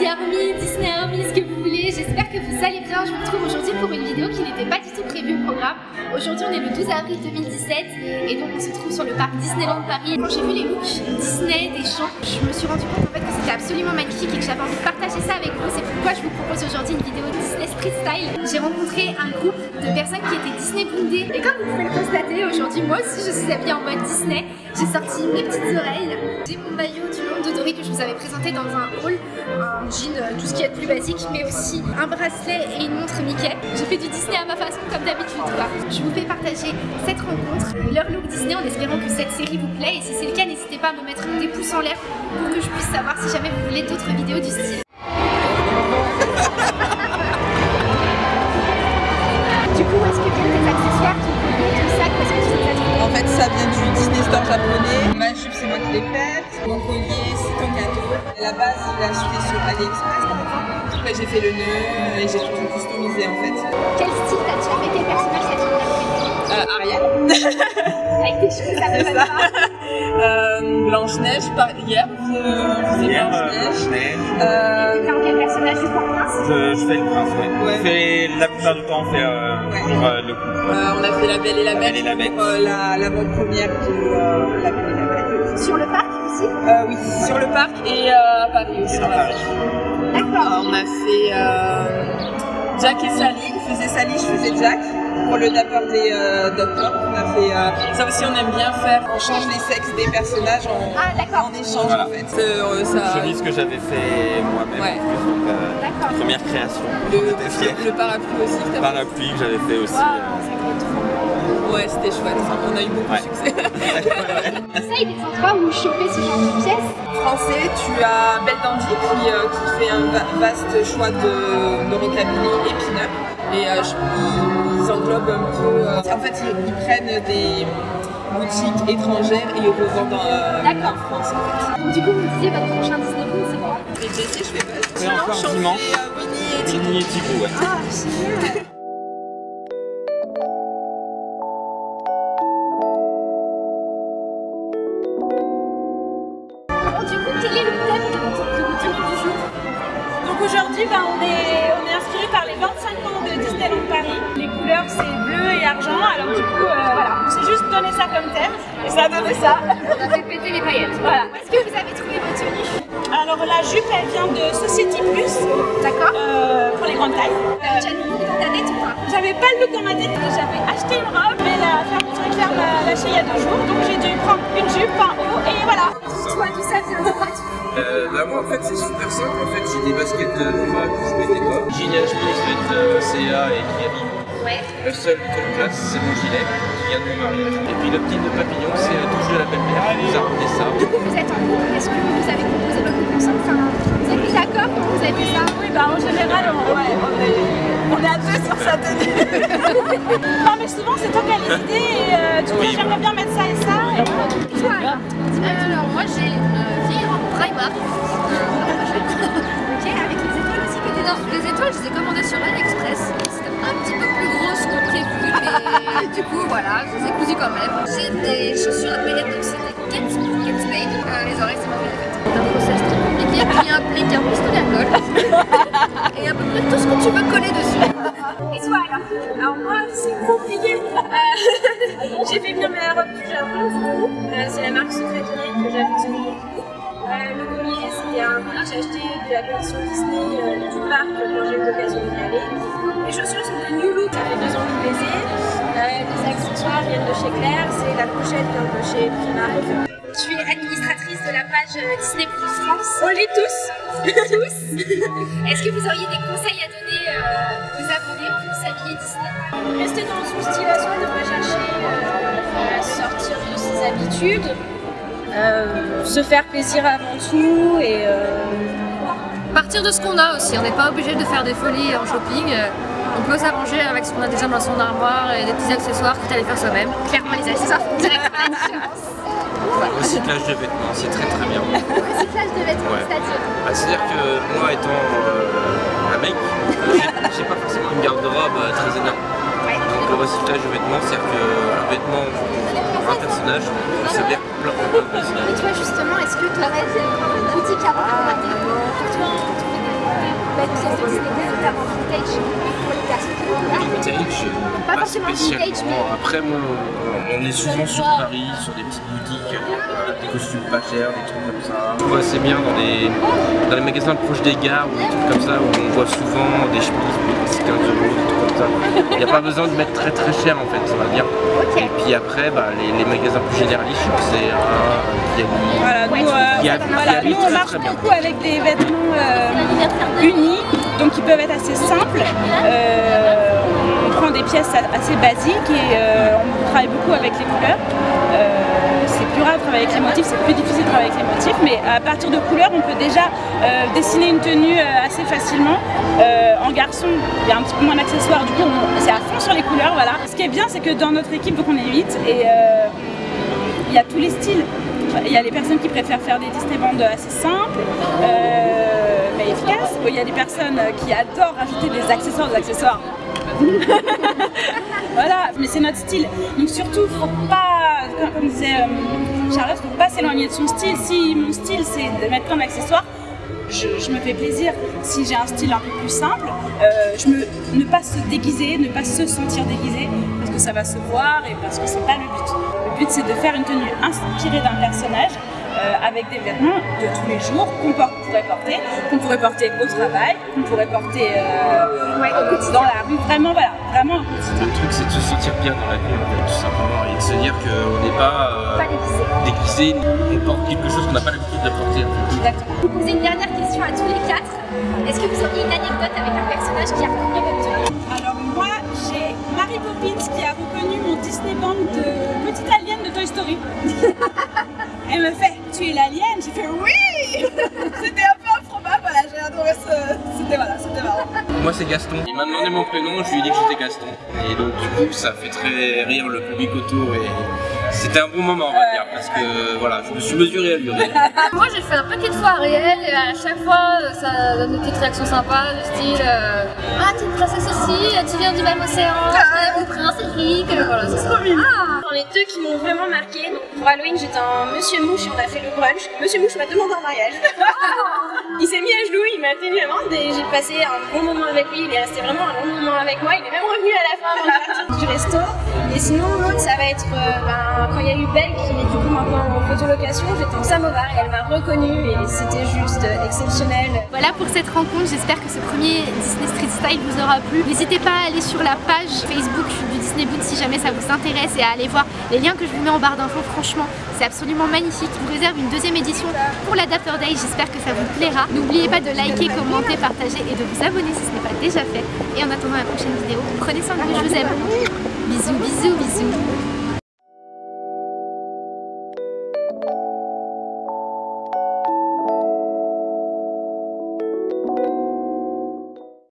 Merci Army, Disney Army, ce que vous voulez. J'espère que vous allez bien. Je vous retrouve aujourd'hui pour une vidéo qui n'était pas du tout prévue au programme. Aujourd'hui, on est le 12 avril 2017 et donc on se trouve sur le parc Disneyland Paris. Quand j'ai vu les looks Disney des champs, je me suis rendu compte en fait que c'était absolument magnifique et que j'avais envie de partager ça avec vous. C'est pourquoi je vous propose aujourd'hui une vidéo Disney Street Style. J'ai rencontré un groupe de personnes qui étaient Disney bondées et comme vous pouvez le constater, aujourd'hui, moi aussi, je suis habillée en mode Disney. J'ai sorti mes petites oreilles. J'ai mon maillot du monde de Dory que je vous avais présenté dans un haul, un jean, euh, tout ce qui est de plus basique, mais aussi un bracelet et une montre Mickey. J'ai fait du Disney à ma façon comme d'habitude. Je vous fais partager cette rencontre, leur look Disney en espérant que cette série vous plaît. Et si c'est le cas, n'hésitez pas à me mettre des pouces en l'air pour que je puisse savoir si jamais vous voulez d'autres vidéos du style. Store japonais. Ma jupe, c'est moi qui l'ai faite. Mon collier, c'est un cadeau. À la base, je l'ai acheté sur AliExpress. Après, j'ai fait le nœud et j'ai tout customisé en fait. Quel style t'as-tu avec quel personnage interprété Euh, Ariel. Avec tes cheveux, ça me pas. Euh, Blanche-Neige, par... hier, je faisais Hier, euh, Blanche-Neige. Euh, T'es en quel personnage du Prince Je, je fais le prince, ouais. Ouais. On fait, la plupart du temps, on fait euh, Ouais. toujours euh, le coup. euh, on a fait La Belle et la Bête Belle et la Bête. pour euh, la, la bonne première de euh, La Belle et la Bête. Sur le parc aussi Euh, oui, sur le parc et euh, à Paris aussi. D'accord. Euh, on a fait euh, Jack et Sally. Il faisait Sally, je faisais Jack. Pour le dapper des euh, docteurs, on a fait. euh, ça aussi, on aime bien faire. On change les sexes des personnages en, Ah, d'accord. en échange Voilà. en fait. Euh, ça, Chemise que j'avais fait moi-même. Ouais. en plus, donc, euh, première création. le, fier. le parapluie aussi. que t'as Parapluie que j'avais fait aussi. Euh, ça. Ouais, c'était chouette. On a eu beaucoup Ouais. de succès. Essaye des endroits où choper ce genre de pièces. Français, tu as Belle Dandy qui, euh, qui fait un va- vaste choix de, de rockabilly et pin-up. Et euh, je- ils, ils englobent un peu. euh, en fait, ils, ils prennent des boutiques étrangères et ils revendent euh, D'accord. en France. En fait. Donc, du coup, vous disiez votre prochain Disney c'est quoi? Et Jessie, je fais pas. Ouais, encore euh, Winnie et Tiggy. Mini et Tigou, ouais. Ah, génial aujourd'hui, ben, on, est, on est inspiré par les 25 ans de Disneyland Paris. Les couleurs, c'est bleu et argent. Alors du coup, euh, voilà, on s'est juste donné ça comme thème et ça a donné ça. On a fait péter les paillettes. voilà. Est-ce que vous avez trouvé votre tenue Alors la jupe, elle vient de Society Plus D'accord euh, pour les grandes tailles. Pas J'avais pas le look dans ma tête, j'avais acheté une robe, mais la fermeture lâché il y a deux jours, donc j'ai dû prendre une jupe, un haut et voilà. Toi, d'où ça Euh, bah moi en fait c'est super simple, en fait j'ai des baskets de Puma que je mettais pas. Gilet Smith de CA et Kiabi. Ouais. Le seul top classe c'est mon gilet qui vient de mon mariage. Et puis le petit de papillon c'est euh, touche de la belle-mère qui nous a ramené ça. Du coup, vous êtes en couple. Est-ce que vous avez composé votre couple ensemble vous êtes mis d'accord Comment vous avez fait ça? Oui, bah en général, on, ouais, on, est, tenue. non, mais souvent, c'est toi qui as les idées et euh, tu dis Oui. j'aimerais bien mettre ça et ça. Et Toi, alors Alors moi j'ai une vieille robe Primark. Ok, avec les étoiles aussi que t'es Non, les étoiles je les ai commandées sur AliExpress. C'était un petit peu plus grosse que prévu, mais du coup voilà, je les ai cousues quand même. J'ai des chaussures à donc c'est des Spade. Euh, les oreilles c'est ma favorite. C'est un process très compliqué qui implique un pistolet à colle. Et à peu près tout ce que tu veux coller dessus. Et toi, alors Alors moi, c'est compliqué. Euh, J'ai fait venir ma robe du Japon. Euh, c'est la marque Secret que j'affectionne beaucoup. Le collier, c'était un collier que j'ai acheté de la collection Disney euh, du parc quand j'ai eu l'occasion d'y aller. Les chaussures sont de New Look, ça fait deux ans que je. Euh, les accessoires viennent de chez Claire, c'est la pochette de chez Primark. Tu es administratrice de la page euh, Disney Plus France. On lit tous tous. Est-ce que vous auriez des conseils à donner euh, aux abonnés pour s'habiller Disney? Rester dans son style à soi, ne pas chercher euh, à sortir de ses habitudes, euh, se faire plaisir avant tout et euh, Partir de ce qu'on a aussi, on n'est pas obligé de faire des folies en shopping. On peut s'arranger avec ce qu'on a déjà dans son armoire et des petits accessoires à les faire soi-même. Clairement, les accessoires font directement la différence. Recyclage de vêtements, c'est très très bien. Recyclage de vêtements, Ouais. c'est-à-dire Bah, C'est-à-dire que moi étant euh, un mec, j'ai- pas forcément une garde-robe euh, très énorme. Donc le recyclage de vêtements, c'est-à-dire qu'un vêtement pour un personnage, ça veut dire plein de Et personnages. toi, justement, est-ce que tu aurais des boutiques à pour toi vintage, Pas spécialement. mais- Après, moi, on est souvent sur Paris, sur des petites boutiques, avec des costumes pas chers, des trucs comme ça. On voit assez bien dans les, dans les magasins proches des gares ou des trucs comme ça, où on voit souvent des chemises pour 10, 15 euros, des trucs comme ça. Il n'y a pas besoin de mettre très très cher en fait, ça va bien. Et puis après, bah, les, les magasins plus généralistes, c'est. Voilà, nous, euh, Il y a- voilà, il y a nous, on marche beaucoup avec des vêtements euh, unis, donc ils peuvent être assez simples. Euh, on prend des pièces a- assez basiques et euh, on travaille beaucoup avec les couleurs. C'est plus rare de travailler avec les motifs, c'est plus difficile de travailler avec les motifs, mais à partir de couleurs, on peut déjà euh, dessiner une tenue euh, assez facilement. Euh, en garçon, il y a un petit peu moins d'accessoires, du coup, c'est à fond sur les couleurs. Voilà. Ce qui est bien, c'est que dans notre équipe, donc on est 8 et il y a tous les styles. Il y a les personnes qui préfèrent faire des Disney bandes assez simples, mais efficaces. Il y a des personnes qui adorent rajouter des accessoires, des accessoires. voilà, mais c'est notre style. Donc surtout, faut pas, comme disait euh, Charlotte, faut pas s'éloigner de son style. Si mon style c'est de mettre plein d'accessoires, je, je me fais plaisir. Si j'ai un style un peu plus simple, euh, je me, ne pas se déguiser, ne pas se sentir déguisé, parce que ça va se voir et parce que c'est pas le but. Le but c'est de faire une tenue inspirée d'un personnage. Euh, avec des vêtements de tous les jours qu'on por- pourrait porter, qu'on pourrait porter au travail, qu'on pourrait porter euh, dans la rue, vraiment voilà, vraiment. Le truc, c'est de se sentir bien dans la vie, en fait, tout simplement, et de se dire qu'on n'est pas, euh, Pas déguisé. on porte quelque chose qu'on n'a pas l'habitude de porter. Exactement. Je vais vous poser une dernière question à tous les quatre. Est-ce que vous auriez une anecdote avec un personnage qui a reconnu votre tenue Alors moi, j'ai Mary Poppins qui a reconnu mon Disney Band de petite alien de Toy Story. Elle me fait, tu es l'alien J'ai fait oui C'était un peu improbable, voilà, j'ai adoré ce... C'était voilà, c'était marrant. Moi, c'est Gaston. Il m'a demandé mon prénom, je lui ai dit que j'étais Gaston. Et donc, du coup, ça fait très rire le public autour. Et c'était un bon moment, on va dire, parce que voilà, je me suis mesuré à lui. Moi j'ai fait un paquet de fois Ariel et à chaque fois ça donne des petites réactions sympas du style euh, Ah t'es une princesse aussi, tu viens du même océan, t'es mon prince Eric, euh, voilà c'est ça. Ah Dans les deux qui m'ont vraiment marqué, donc pour Halloween j'étais un Monsieur Mouche et on a fait le brunch. Monsieur Mouche m'a demandé en mariage. il s'est mis à genoux, il m'a tenu la main et j'ai passé un bon moment avec lui. Il est resté vraiment un long moment avec moi. Il est même revenu à la fin avant de partir du resto. Et sinon l'autre ça va être euh, ben, quand il y a eu Belle qui est du coup maintenant en photolocation, j'étais en samovar et elle m'a reconnue et c'était juste euh, exceptionnel. Voilà pour cette rencontre, j'espère que ce premier Disney Street Style vous aura plu. N'hésitez pas à aller sur la page Facebook du Disney Boot si jamais ça vous intéresse et à aller voir les liens que je vous mets en barre d'infos. Franchement, c'est absolument magnifique. Je vous réserve une deuxième édition pour l'Adapter Day, j'espère que ça vous plaira. N'oubliez pas de liker, commenter, partager et de vous abonner si ce n'est pas déjà fait. Et en attendant la prochaine vidéo, prenez soin de vous, je vous aime. Bisous, bisous, bisous.